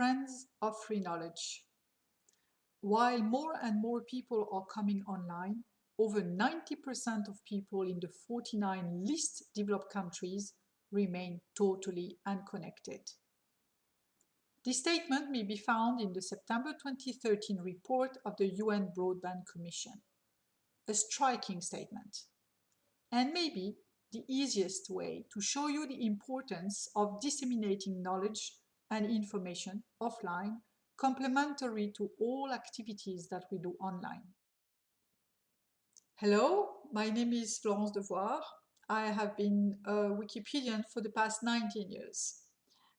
friends of free knowledge. While more and more people are coming online, over 90% of people in the 49 least developed countries remain totally unconnected. This statement may be found in the September 2013 report of the UN Broadband Commission. A striking statement. And maybe the easiest way to show you the importance of disseminating knowledge and information offline complementary to all activities that we do online. Hello, my name is Florence Devouard. I have been a Wikipedian for the past 19 years.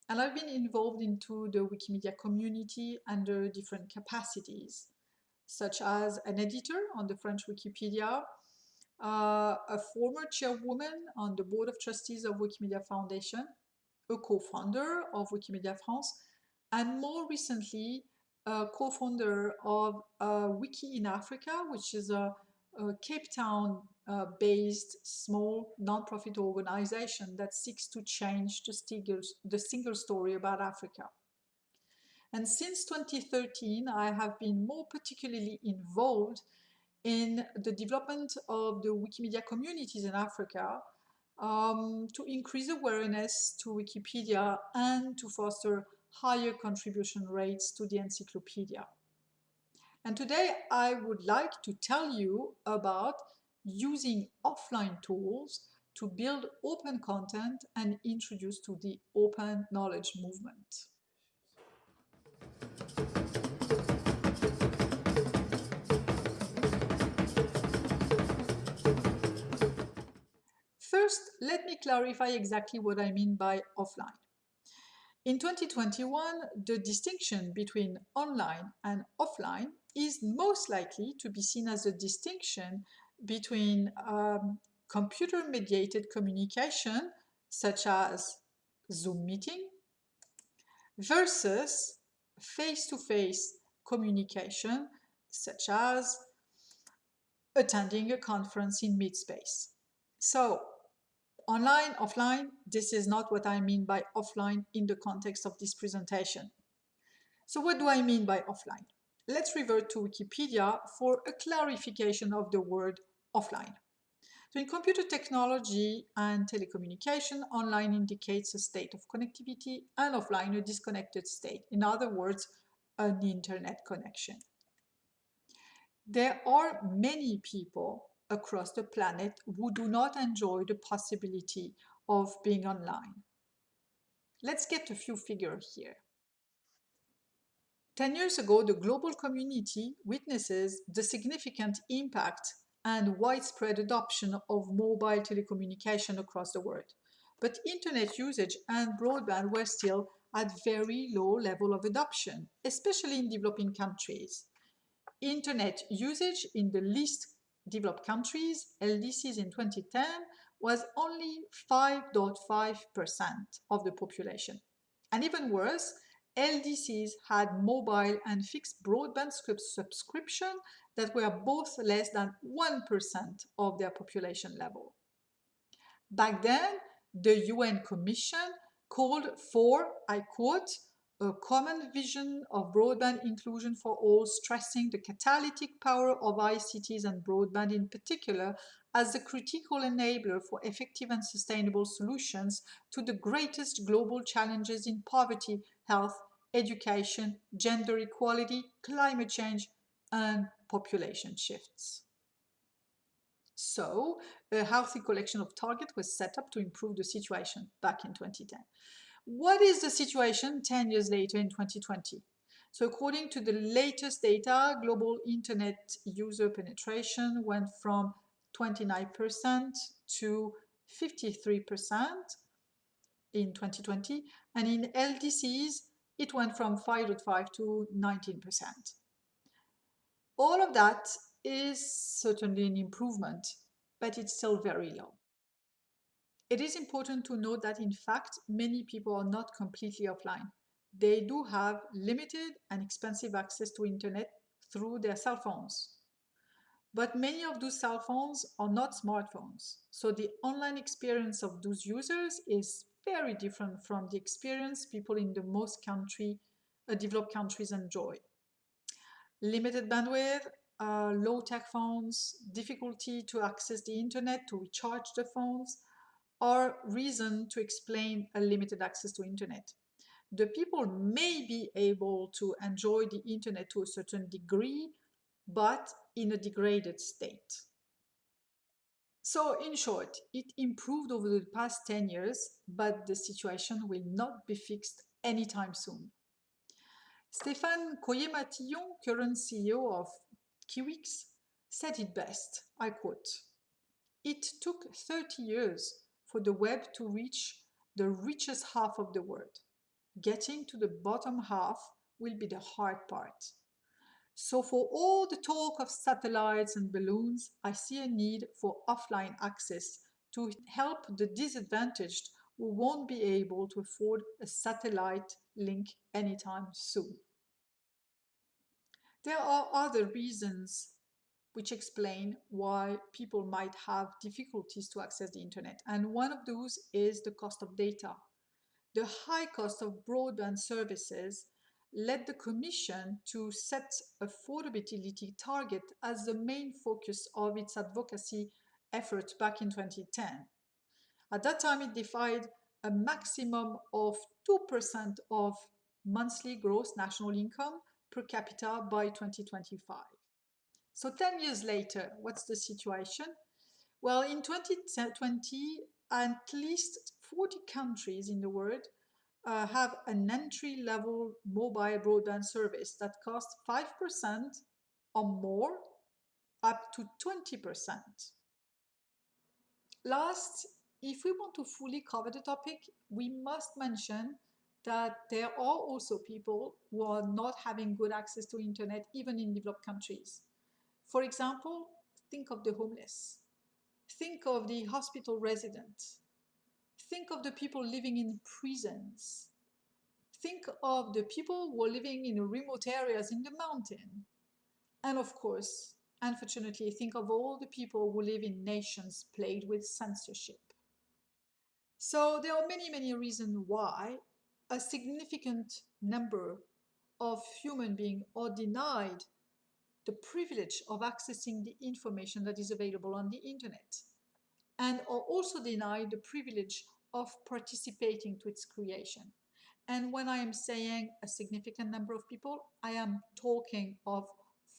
And I've been involved into the Wikimedia community under different capacities, such as an editor on the French Wikipedia, uh, a former chairwoman on the board of trustees of Wikimedia Foundation, a co-founder of Wikimedia France, and more recently, a co-founder of uh, Wiki in Africa, which is a, a Cape Town uh, based small non-profit organization that seeks to change the the single story about Africa. And since 2013, I have been more particularly involved in the development of the Wikimedia communities in Africa um, to increase awareness to Wikipedia and to foster higher contribution rates to the encyclopedia. And today I would like to tell you about using offline tools to build open content and introduce to the open knowledge movement. First, let me clarify exactly what I mean by offline. In 2021, the distinction between online and offline is most likely to be seen as a distinction between um, computer-mediated communication, such as Zoom meeting, versus face-to-face -face communication, such as attending a conference in meatspace. So online, offline, this is not what I mean by offline in the context of this presentation. So what do I mean by offline? Let's revert to Wikipedia for a clarification of the word offline. So in computer technology and telecommunication, online indicates a state of connectivity and offline a disconnected state. In other words, an internet connection. There are many people across the planet who do not enjoy the possibility of being online. Let's get a few figures here. 10 years ago, the global community witnesses the significant impact and widespread adoption of mobile telecommunication across the world. But internet usage and broadband were still at very low level of adoption, especially in developing countries. Internet usage in the least developed countries, LDCs in 2010, was only 5.5% of the population. And even worse, LDCs had mobile and fixed broadband subscription that were both less than 1% of their population level. Back then, the UN Commission called for, I quote, a common vision of broadband inclusion for all, stressing the catalytic power of ICTs and broadband in particular as the critical enabler for effective and sustainable solutions to the greatest global challenges in poverty, health, education, gender equality, climate change, and population shifts. So, a healthy collection of targets was set up to improve the situation back in 2010. What is the situation 10 years later in 2020? So according to the latest data, global internet user penetration went from 29% to 53% in 2020, and in LDCs, it went from 5.5 to 19%. All of that is certainly an improvement, but it's still very low. It is important to note that in fact, many people are not completely offline. They do have limited and expensive access to internet through their cell phones. But many of those cell phones are not smartphones. So the online experience of those users is very different from the experience people in the most country uh, developed countries enjoy. Limited bandwidth, uh, low-tech phones, difficulty to access the internet, to recharge the phones, are reason to explain a limited access to internet. The people may be able to enjoy the internet to a certain degree, but in a degraded state. So in short, it improved over the past 10 years, but the situation will not be fixed anytime soon. Stéphane Coillet-Matillon, current CEO of Kiwix, said it best, I quote, It took 30 years for the web to reach the richest half of the world. Getting to the bottom half will be the hard part. So for all the talk of satellites and balloons, I see a need for offline access to help the disadvantaged who won't be able to afford a satellite link anytime soon. There are other reasons which explain why people might have difficulties to access the internet. And one of those is the cost of data. The high cost of broadband services led the Commission to set affordability target as the main focus of its advocacy effort back in 2010. At that time, it defined a maximum of 2% of monthly gross national income per capita by 2025. So 10 years later, what's the situation? Well, in 2020, at least 40 countries in the world uh, have an entry-level mobile broadband service that costs 5% or more up to 20%. Last, if we want to fully cover the topic, we must mention that there are also people who are not having good access to internet even in developed countries. For example, think of the homeless. Think of the hospital resident. Think of the people living in prisons. Think of the people who are living in remote areas in the mountain. And of course, unfortunately, think of all the people who live in nations plagued with censorship. So there are many, many reasons why a significant number of human beings are denied the privilege of accessing the information that is available on the internet and are also denied the privilege of participating to its creation. And when I am saying a significant number of people, I am talking of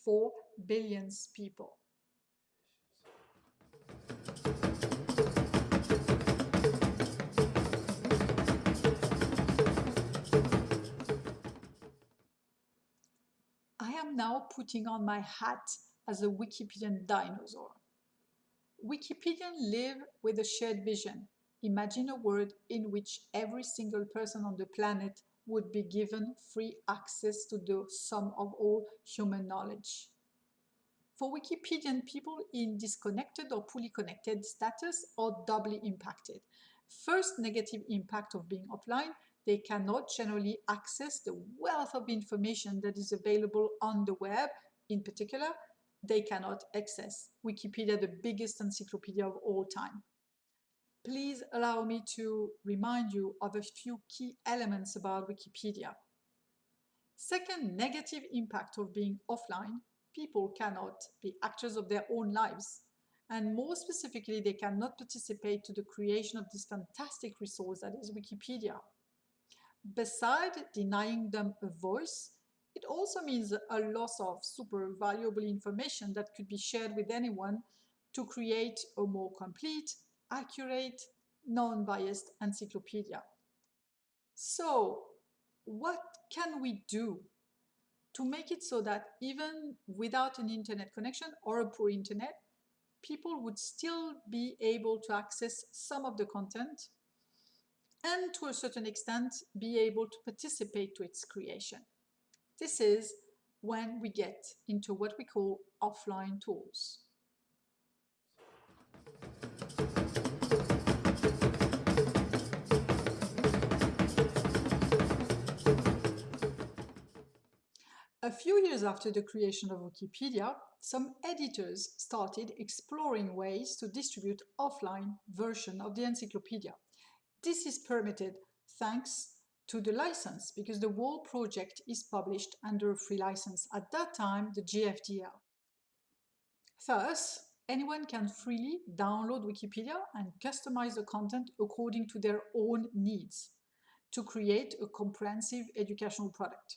4 billions people. Now putting on my hat as a Wikipedian dinosaur. Wikipedians live with a shared vision. Imagine a world in which every single person on the planet would be given free access to the sum of all human knowledge. For Wikipedian people in disconnected or poorly connected status are doubly impacted. First negative impact of being offline they cannot generally access the wealth of information that is available on the web. In particular, they cannot access Wikipedia, the biggest encyclopedia of all time. Please allow me to remind you of a few key elements about Wikipedia. Second negative impact of being offline, people cannot be actors of their own lives. And more specifically, they cannot participate to the creation of this fantastic resource that is Wikipedia. Beside denying them a voice, it also means a loss of super valuable information that could be shared with anyone to create a more complete, accurate, non-biased encyclopedia. So what can we do to make it so that even without an internet connection or a poor internet, people would still be able to access some of the content and to a certain extent be able to participate to its creation. This is when we get into what we call offline tools. A few years after the creation of Wikipedia, some editors started exploring ways to distribute offline version of the encyclopedia. This is permitted thanks to the license because the whole project is published under a free license, at that time the GFDL. Thus, anyone can freely download Wikipedia and customize the content according to their own needs to create a comprehensive educational product.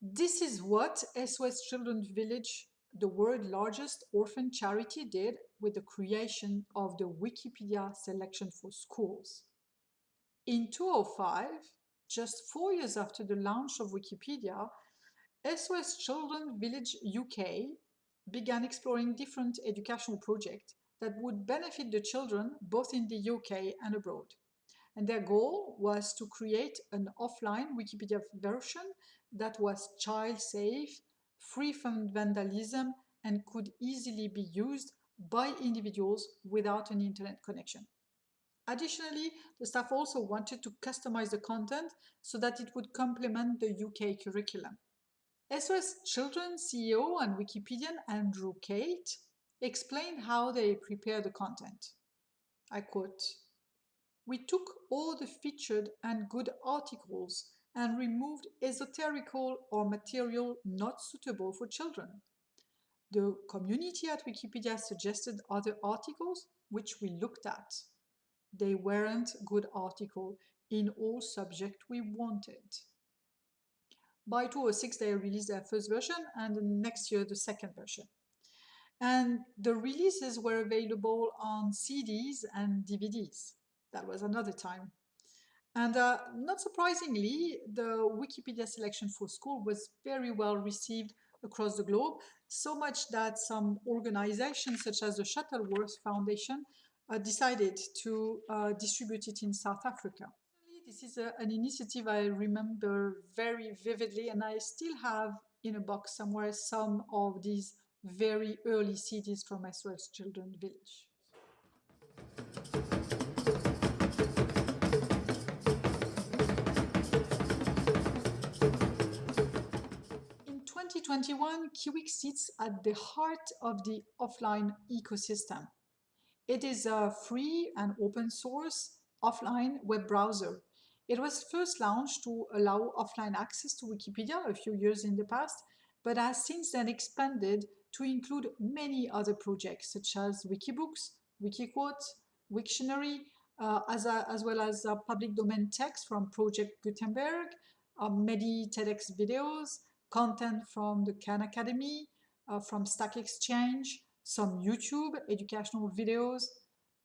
This is what SOS Children's Village, the world's largest orphan charity, did with the creation of the Wikipedia selection for schools. In 2005, just four years after the launch of Wikipedia, SOS Children's Village UK began exploring different educational projects that would benefit the children both in the UK and abroad. And their goal was to create an offline Wikipedia version that was child safe, free from vandalism, and could easily be used by individuals without an internet connection. Additionally, the staff also wanted to customize the content so that it would complement the UK curriculum. SOS Children CEO and Wikipedian Andrew Kate explained how they prepare the content. I quote, We took all the featured and good articles and removed esoterical or material not suitable for children. The community at Wikipedia suggested other articles which we looked at. They weren't good articles in all subject we wanted. By 2006, they released their first version and the next year the second version. And the releases were available on CDs and DVDs. That was another time. And uh, not surprisingly, the Wikipedia selection for school was very well received across the globe, so much that some organizations such as the Shuttleworth Foundation uh, decided to uh, distribute it in South Africa. This is a, an initiative I remember very vividly, and I still have in a box somewhere some of these very early CDs from SOS Children Village. 2021, Kiwix sits at the heart of the offline ecosystem. It is a free and open source offline web browser it was first launched to allow offline access to Wikipedia a few years in the past, but has since then expanded to include many other projects such as Wikibooks, Wikiquotes, Wiktionary, uh, as, a, as well as public domain text from Project Gutenberg, uh, many TEDx videos, content from the Khan Academy, uh, from Stack Exchange, some YouTube educational videos.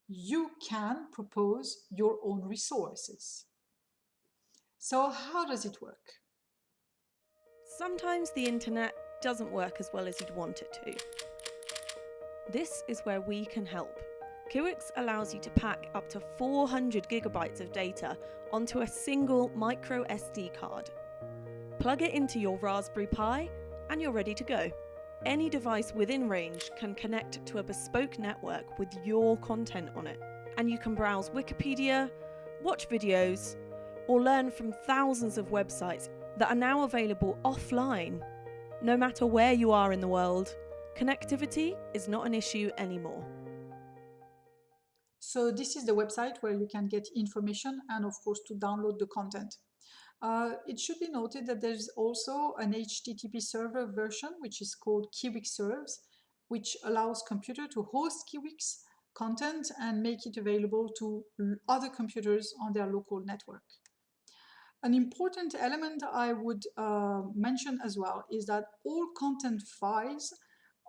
You can propose your own resources. So how does it work? Sometimes the internet doesn't work as well as you'd want it to. This is where we can help. Kiwix allows you to pack up to 400 gigabytes of data onto a single micro SD card. Plug it into your Raspberry Pi and you're ready to go. Any device within range can connect to a bespoke network with your content on it, and you can browse Wikipedia, watch videos, or learn from thousands of websites that are now available offline. No matter where you are in the world, connectivity is not an issue anymore. So this is the website where you can get information and of course to download the content. Uh, it should be noted that there's also an HTTP server version which is called Kiwix Serves, which allows computer to host Kiwix content and make it available to other computers on their local network. An important element I would uh, mention as well is that all content files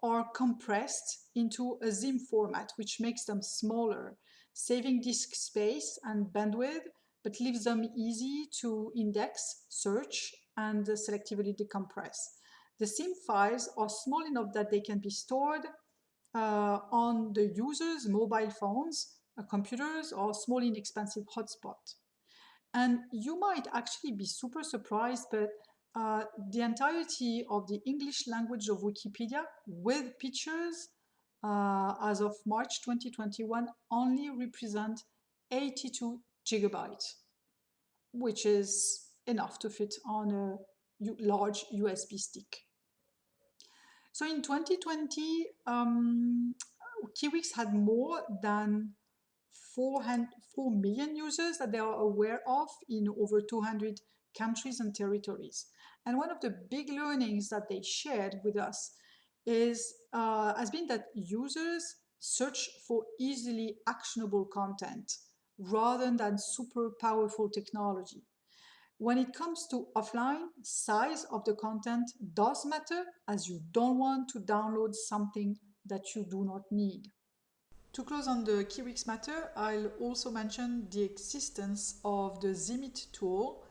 are compressed into a ZIM format, which makes them smaller, saving disk space and bandwidth, but leaves them easy to index, search, and selectively decompress. The ZIM files are small enough that they can be stored uh, on the user's mobile phones, uh, computers, or small inexpensive hotspot. And you might actually be super surprised, but uh, the entirety of the English language of Wikipedia with pictures uh, as of March 2021 only represent 82 gigabytes, which is enough to fit on a large USB stick. So in 2020, um, Kiwix had more than 4, 4 million users that they are aware of in over 200 countries and territories. And one of the big learnings that they shared with us is uh, has been that users search for easily actionable content rather than super powerful technology. When it comes to offline, size of the content does matter as you don't want to download something that you do not need. To close on the Kiwix matter, I'll also mention the existence of the Zimit tool.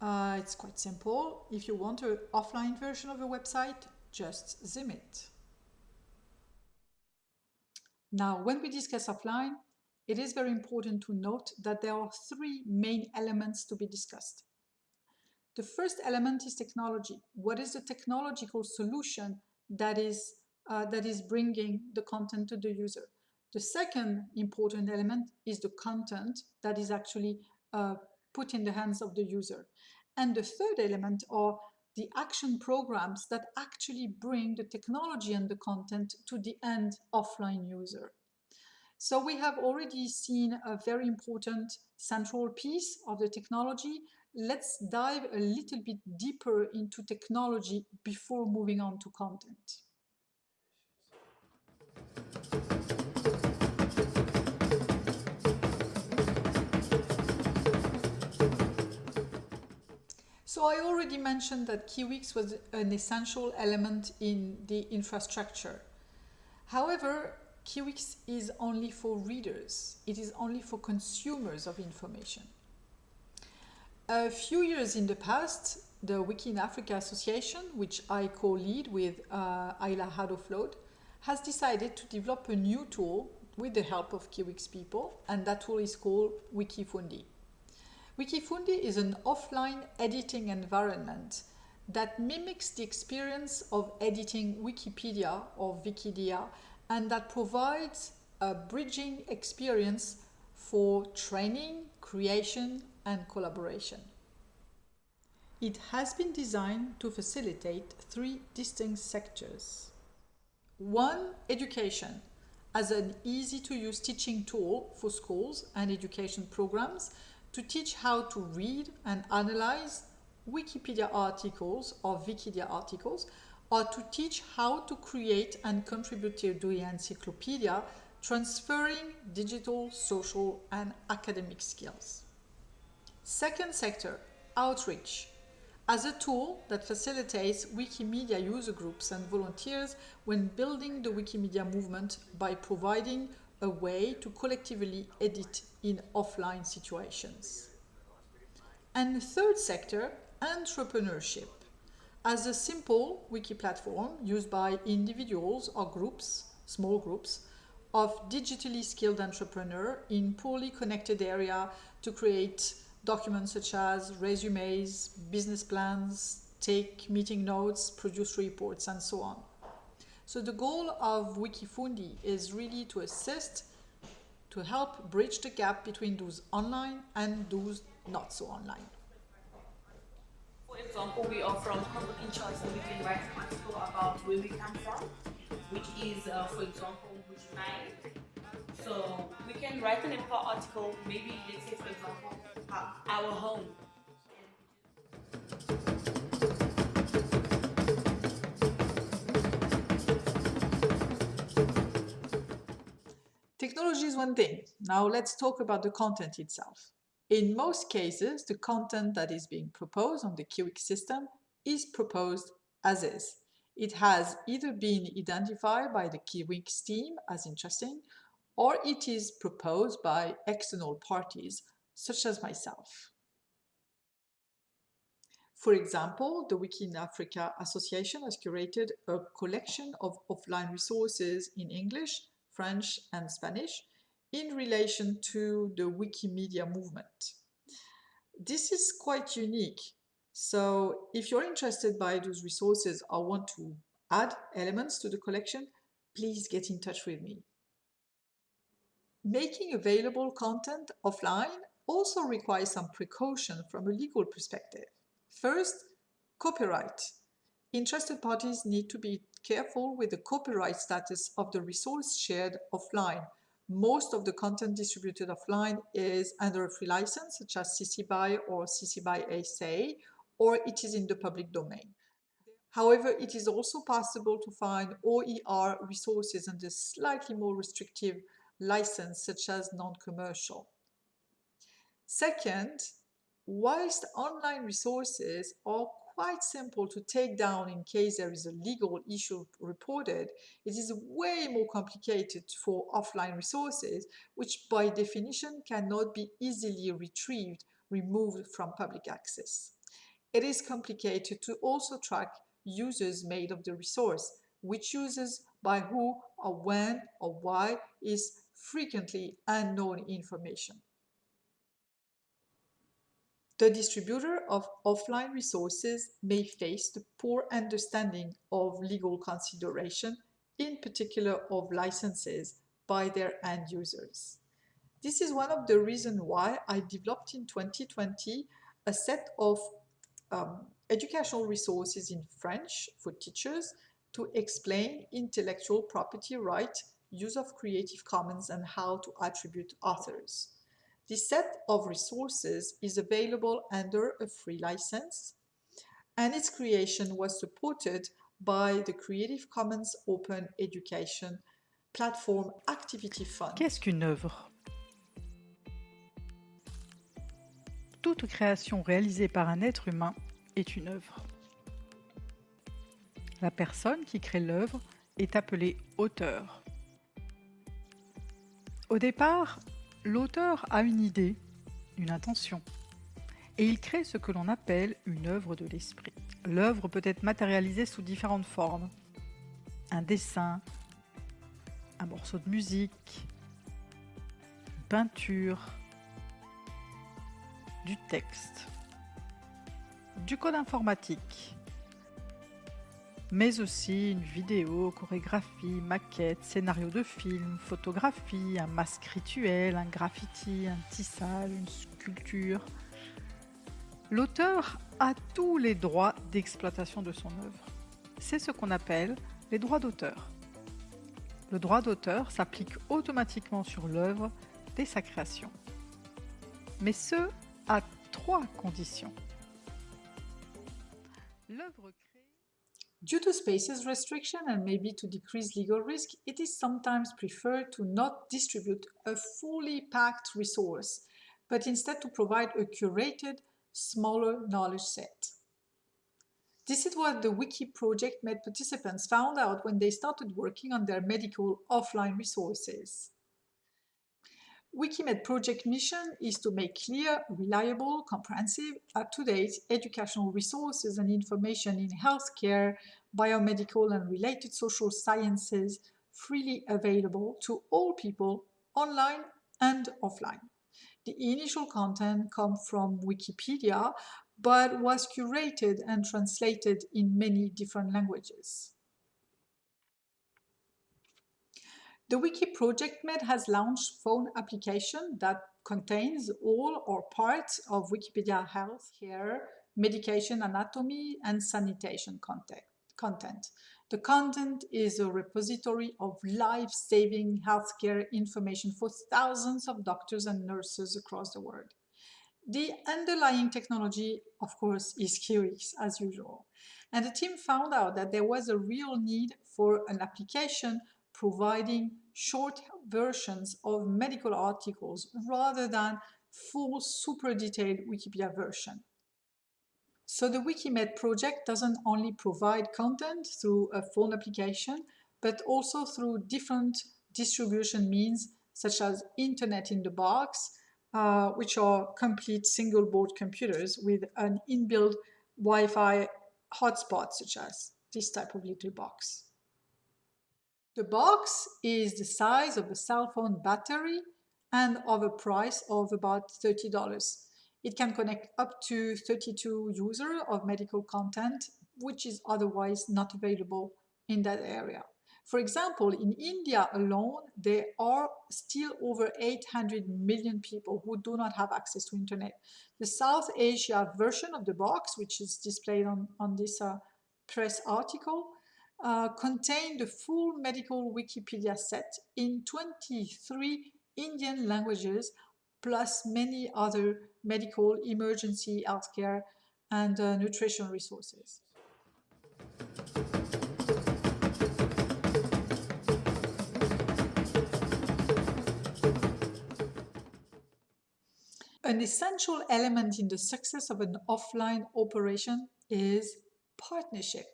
Uh, it's quite simple. If you want an offline version of a website, just Zimit. Now, when we discuss offline, it is very important to note that there are three main elements to be discussed. The first element is technology. What is the technological solution that is, uh, that is bringing the content to the user? The second important element is the content that is actually uh, put in the hands of the user. And the third element are the action programs that actually bring the technology and the content to the end offline user. So we have already seen a very important central piece of the technology let's dive a little bit deeper into technology before moving on to content. So I already mentioned that Kiwix was an essential element in the infrastructure. However, Kiwix is only for readers. It is only for consumers of information. A few years in the past, the Wiki in Africa Association, which I co-lead with uh, Isla Haddow-Flood, has decided to develop a new tool with the help of Kiwix people, and that tool is called Wikifundi. Wikifundi is an offline editing environment that mimics the experience of editing Wikipedia or Vikidia and that provides a bridging experience for training, creation, and collaboration. It has been designed to facilitate three distinct sectors. One, education, as an easy-to-use teaching tool for schools and education programs to teach how to read and analyze Wikipedia articles or Vikidia articles, or to teach how to create and contribute to the encyclopedia, transferring digital, social, and academic skills. Second sector, outreach, as a tool that facilitates Wikimedia user groups and volunteers when building the Wikimedia movement by providing a way to collectively edit in offline situations. And the third sector, entrepreneurship, as a simple wiki platform used by individuals or groups, small groups, of digitally skilled entrepreneurs in poorly connected area to create documents such as resumes, business plans, take meeting notes, produce reports, and so on. So the goal of Wikifundi is really to assist, to help bridge the gap between those online and those not so online. For example, we are from Congo Kinshasa and we can write an article about where we come from, which is, uh, for example, Bujimayi. So we can write an important article, maybe let's say for example, our home. Technology is one thing. Now let's talk about the content itself. In most cases, the content that is being proposed on the Kiwix system is proposed as is. It has either been identified by the Kiwix team as interesting, or it is proposed by external parties such as myself. For example, the Wiki in Africa Association has curated a collection of offline resources in English, French and Spanish in relation to the Wikimedia movement. This is quite unique. So if you're interested by those resources or want to add elements to the collection, please get in touch with me. Making available content offline also requires some precaution from a legal perspective. First, copyright. Interested parties need to be careful with the copyright status of the resource shared offline, most of the content distributed offline is under a free license, such as CC BY or CC BY SA, or it is in the public domain. However, it is also possible to find OER resources under slightly more restrictive license, such as non-commercial. Second, whilst online resources are quite simple to take down in case there is a legal issue reported, it is way more complicated for offline resources, which by definition cannot be easily retrieved, removed from public access. It is complicated to also track users made of the resource, which users by who or when or why is frequently unknown information. The distributor of offline resources may face the poor understanding of legal consideration, in particular of licenses, by their end users. This is one of the reasons why I developed in 2020 a set of um, educational resources in French for teachers to explain intellectual property right, use of Creative Commons, and how to attribute authors. This set of resources is available under a free license, and its creation was supported by the Creative Commons Open Education Platform Activity Fund. Qu'est-ce qu'une œuvre? Toute création réalisée par un être humain est une œuvre. La personne qui crée l'œuvre est appelée auteur. Au départ, l'auteur a une idée, une intention, et il crée ce que l'on appelle une œuvre de l'esprit. L'œuvre peut être matérialisée sous différentes formes. Un dessin, un morceau de musique, une peinture, du texte du code informatique, mais aussi une vidéo, chorégraphie, maquette, scénario de film, photographie, un masque rituel, un graffiti, un tissage, une sculpture. L'auteur a tous les droits d'exploitation de son œuvre. C'est ce qu'on appelle les droits d'auteur. Le droit d'auteur s'applique automatiquement sur l'œuvre dès sa création. Mais ce, à trois conditions. Due to spaces restriction and maybe to decrease legal risk, it is sometimes preferred to not distribute a fully packed resource, but instead to provide a curated, smaller knowledge set. This is what the Wiki Project Med participants found out when they started working on their medical offline resources. Wikimed project mission is to make clear, reliable, comprehensive, up-to-date educational resources and information in healthcare, biomedical and related social sciences freely available to all people online and offline. The initial content comes from Wikipedia, but was curated and translated in many different languages. The Wiki Project Med has launched phone application that contains all or parts of Wikipedia health care, medication anatomy, and sanitation content. The content is a repository of life-saving healthcare information for thousands of doctors and nurses across the world. The underlying technology, of course, is Kiwix as usual. And the team found out that there was a real need for an application providing short versions of medical articles rather than full super detailed Wikipedia version. So the Wikimed project doesn't only provide content through a phone application, but also through different distribution means such as Internet in the box, uh, which are complete single board computers with an inbuilt Wi-Fi hotspot such as this type of little box. The box is the size of a cell phone battery and of a price of about $30. It can connect up to 32 users of medical content, which is otherwise not available in that area. For example, in India alone, there are still over 800 million people who do not have access to internet. The South Asia version of the box, which is displayed on, on this uh, press article, uh, contain the full medical Wikipedia set in 23 Indian languages, plus many other medical, emergency, healthcare, and uh, nutrition resources. An essential element in the success of an offline operation is partnership.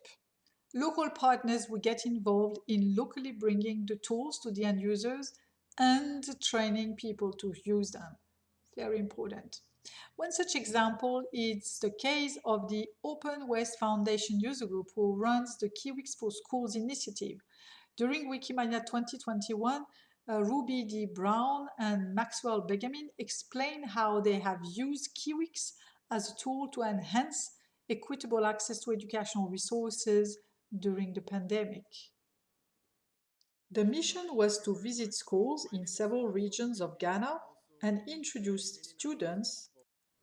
Local partners will get involved in locally bringing the tools to the end users and training people to use them. Very important. One such example is the case of the Open West Foundation user group who runs the Kiwix for Schools initiative. During Wikimania 2021, uh, Ruby D. Brown and Maxwell Beganim explain how they have used Kiwix as a tool to enhance equitable access to educational resources during the pandemic. The mission was to visit schools in several regions of Ghana and introduce students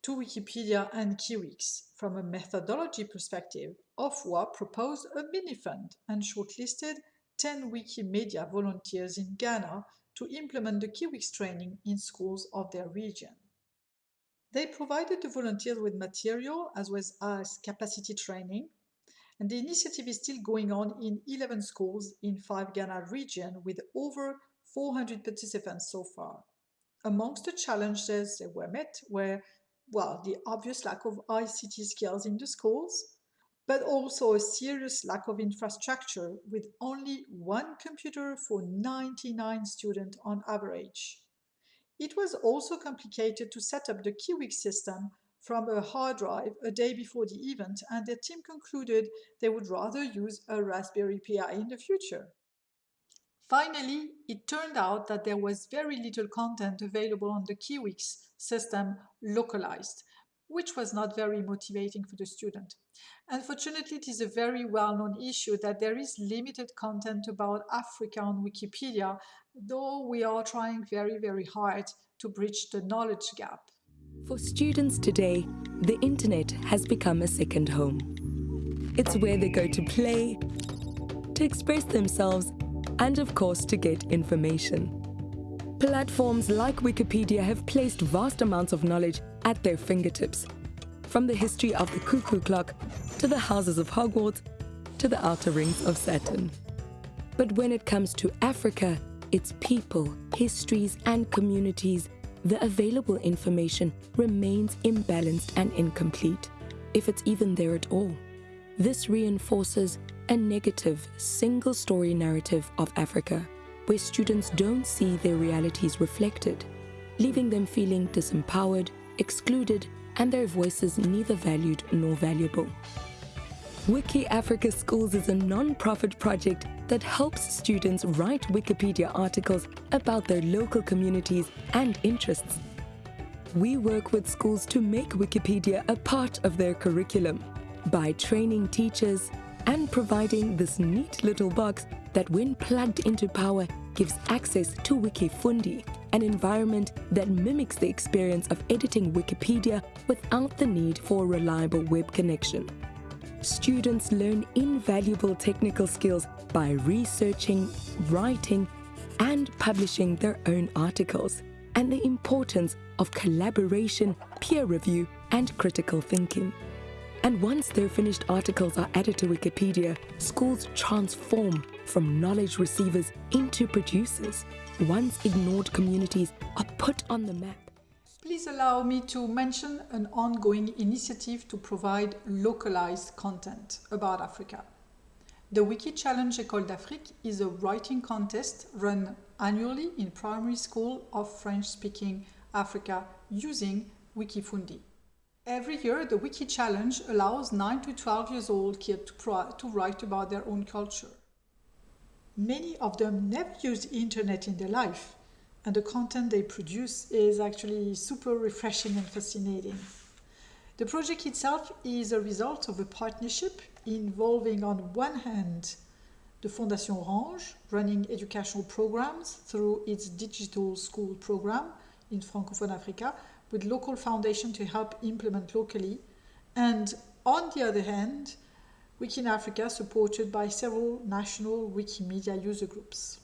to Wikipedia and Kiwix. From a methodology perspective, Ofwa proposed a mini-fund and shortlisted 10 Wikimedia volunteers in Ghana to implement the Kiwix training in schools of their region. They provided the volunteers with material as well as capacity training, and the initiative is still going on in 11 schools in 5 Ghana region with over 400 participants so far. Amongst the challenges that were met were, well, the obvious lack of ICT skills in the schools, but also a serious lack of infrastructure with only one computer for 99 students on average. It was also complicated to set up the Kiwix system from a hard drive a day before the event and their team concluded they would rather use a Raspberry Pi in the future. Finally, it turned out that there was very little content available on the Kiwix system localized, which was not very motivating for the student. Unfortunately, it is a very well-known issue that there is limited content about Africa on Wikipedia, though we are trying very, very hard to bridge the knowledge gap. For students today, the internet has become a second home. It's where they go to play, to express themselves, and of course to get information. Platforms like Wikipedia have placed vast amounts of knowledge at their fingertips, from the history of the cuckoo clock to the houses of Hogwarts to the outer rings of Saturn. But when it comes to Africa, its people, histories, and communities, the available information remains imbalanced and incomplete, if it's even there at all. This reinforces a negative single story narrative of Africa, where students don't see their realities reflected, leaving them feeling disempowered, excluded, and their voices neither valued nor valuable. Wiki Africa Schools is a non-profit project that helps students write Wikipedia articles about their local communities and interests. We work with schools to make Wikipedia a part of their curriculum by training teachers and providing this neat little box that when plugged into power gives access to Wikifundi, an environment that mimics the experience of editing Wikipedia without the need for a reliable web connection students learn invaluable technical skills by researching, writing, and publishing their own articles, and the importance of collaboration, peer review, and critical thinking. And once their finished articles are added to Wikipedia, schools transform from knowledge receivers into producers. Once ignored communities are put on the map Please allow me to mention an ongoing initiative to provide localized content about Africa. The Wiki Challenge École d'Afrique is a writing contest run annually in primary school of French-speaking Africa using Wikifundi. Every year, the Wiki Challenge allows 9 to 12 years old kids to, to write about their own culture. Many of them never used internet in their life, and the content they produce is actually super refreshing and fascinating. The project itself is a result of a partnership involving on one hand the Fondation Orange running educational programs through its digital school program in Francophone Africa with local foundation to help implement locally and on the other hand Wiki in Africa supported by several national Wikimedia user groups.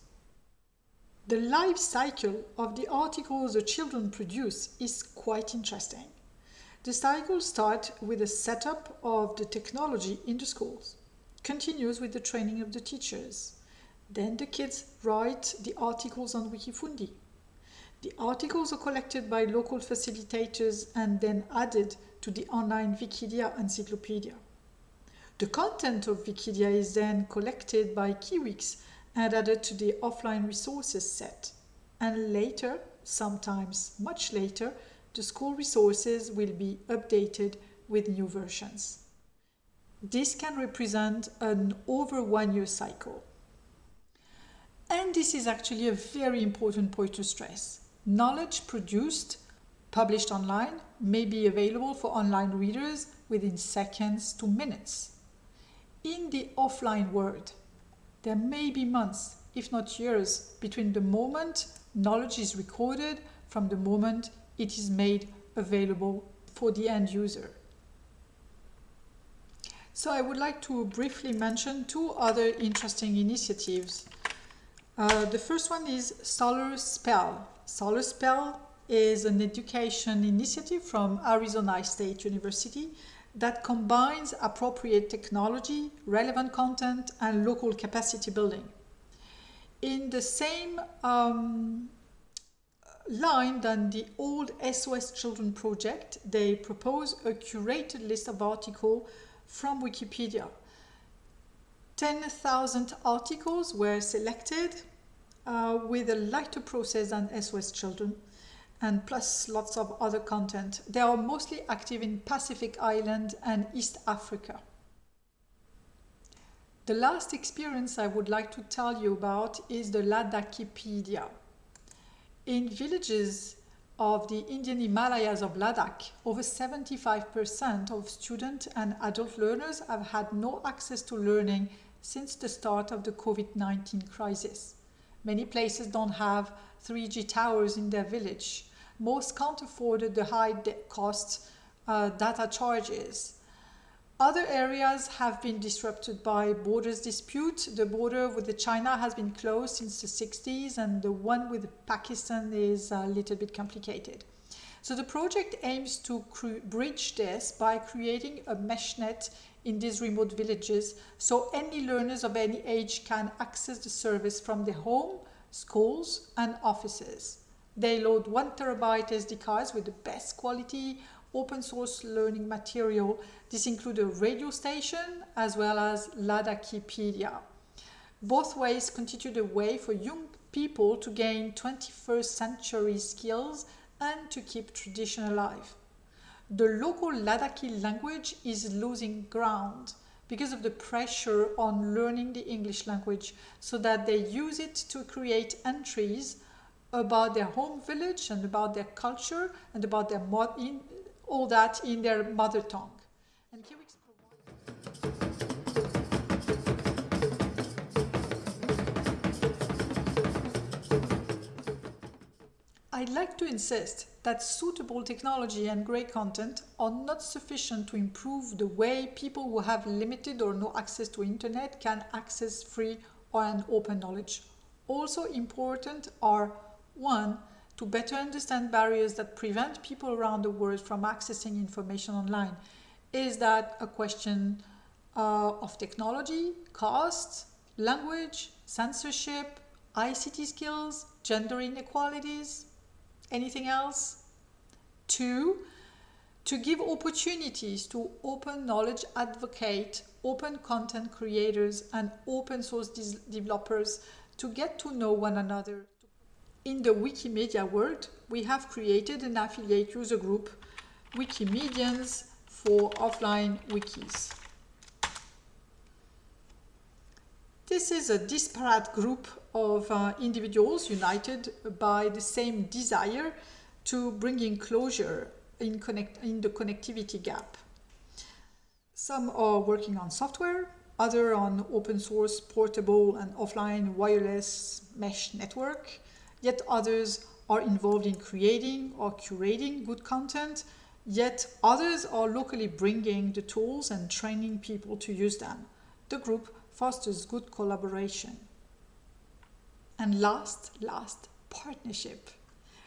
The life cycle of the articles the children produce is quite interesting. The cycle starts with the setup of the technology in the schools, continues with the training of the teachers. Then the kids write the articles on Wikifundi. The articles are collected by local facilitators and then added to the online Vikidia encyclopedia. The content of Vikidia is then collected by Kiwix and added to the offline resources set. And later, sometimes much later, the school resources will be updated with new versions. This can represent an over one year cycle. And this is actually a very important point to stress. Knowledge produced, published online, may be available for online readers within seconds to minutes. In the offline world, there may be months, if not years, between the moment knowledge is recorded from the moment it is made available for the end user. So I would like to briefly mention two other interesting initiatives. Uh, the first one is Solar Spell. Solar Spell is an education initiative from Arizona State University that combines appropriate technology, relevant content, and local capacity building. In the same um, line than the old SOS Children project, they propose a curated list of articles from Wikipedia. 10,000 articles were selected uh, with a lighter process than SOS Children and plus lots of other content. They are mostly active in Pacific Island and East Africa. The last experience I would like to tell you about is the Ladakipedia. In villages of the Indian Himalayas of Ladakh, over 75% of student and adult learners have had no access to learning since the start of the COVID-19 crisis. Many places don't have 3G towers in their village most can't afford the high cost uh, data charges. Other areas have been disrupted by borders dispute. The border with China has been closed since the 60s and the one with Pakistan is a little bit complicated. So the project aims to bridge this by creating a mesh net in these remote villages so any learners of any age can access the service from their home, schools and offices. They load one terabyte SD cards with the best quality open source learning material. This includes a radio station as well as Ladakipedia. Both ways constitute a way for young people to gain 21st century skills and to keep tradition alive. The local Ladakhi language is losing ground because of the pressure on learning the English language so that they use it to create entries about their home village and about their culture and about their in, all that in their mother tongue. And I'd like to insist that suitable technology and great content are not sufficient to improve the way people who have limited or no access to internet can access free or an open knowledge. Also important are one, to better understand barriers that prevent people around the world from accessing information online. Is that a question uh, of technology, cost, language, censorship, ICT skills, gender inequalities, anything else? Two, to give opportunities to open knowledge advocate, open content creators and open source developers to get to know one another. In the Wikimedia world, we have created an affiliate user group, Wikimedians for offline wikis. This is a disparate group of uh, individuals united by the same desire to bring in closure in, connect in the connectivity gap. Some are working on software, other on open source portable and offline wireless mesh network, yet others are involved in creating or curating good content, yet others are locally bringing the tools and training people to use them. The group fosters good collaboration. And last, last, partnership.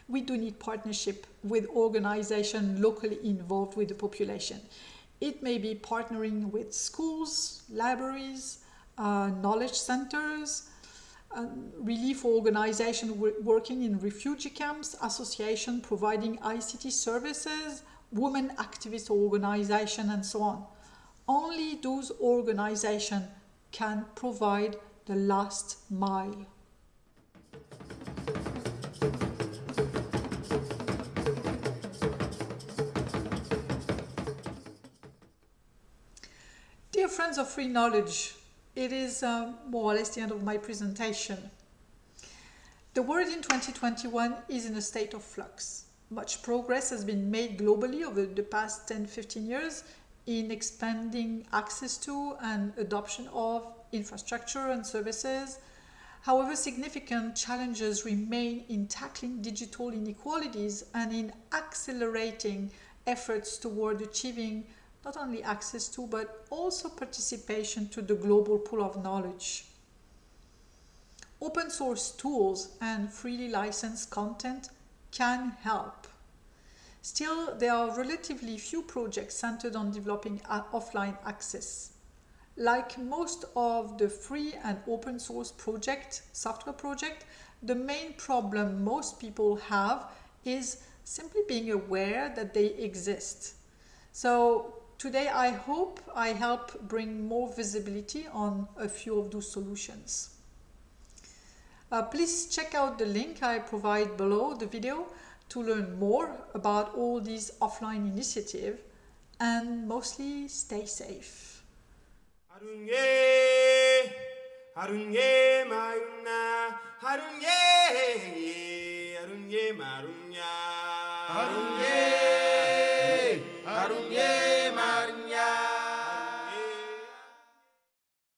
We do need partnership with organizations locally involved with the population. It may be partnering with schools, libraries, uh, knowledge centers, um, relief organization working in refugee camps, association providing ICT services, women activist organization and so on. Only those organizations can provide the last mile. Dear friends of free knowledge, it is uh, more or less the end of my presentation. The world in 2021 is in a state of flux. Much progress has been made globally over the past 10-15 years in expanding access to and adoption of infrastructure and services. However, significant challenges remain in tackling digital inequalities and in accelerating efforts toward achieving not only access to, but also participation to the global pool of knowledge. Open source tools and freely licensed content can help. Still, there are relatively few projects centered on developing offline access. Like most of the free and open source project, software project, the main problem most people have is simply being aware that they exist. So Today, I hope I help bring more visibility on a few of those solutions. Uh, please check out the link I provide below the video to learn more about all these offline initiatives and mostly stay safe. Yeah.